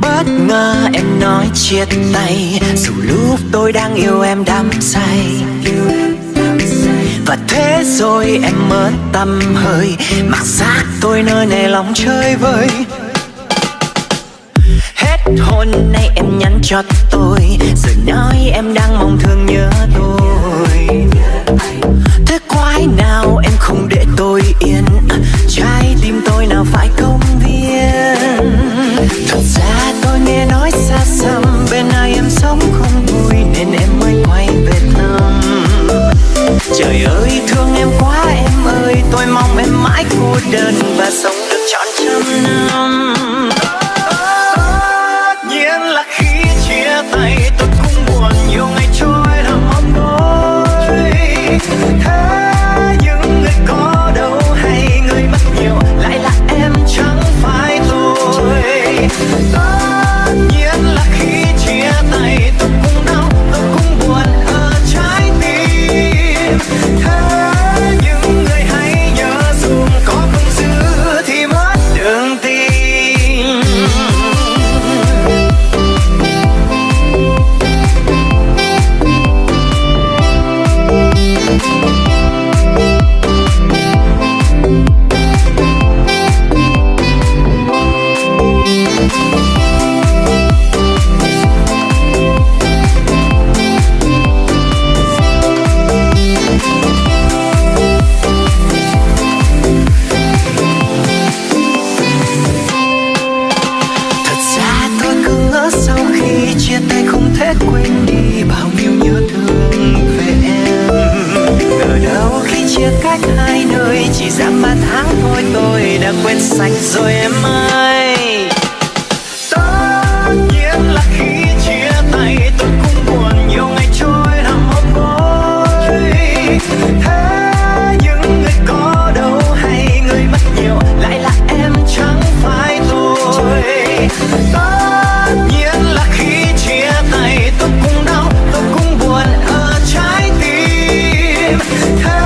Bất ngờ em nói chia tay. Dù lúc tôi đang yêu em đắm say. Và thế rồi em mất tâm hơi. Mặc xác tôi nơi này lòng chơi vơi. Hết hôm nay em nhắn cho tôi. Rồi nói em đang mong thương nhớ tôi. Thế quái nào em không để tôi yên? Trái tim tôi nào phải cứ tim tay quên đi bao nhiêu nhớ thương về em. Ngờ đâu khi chia cách hai nơi, chỉ dám ba tháng thôi, tôi đã quên sạch rồi em ơi. Hey.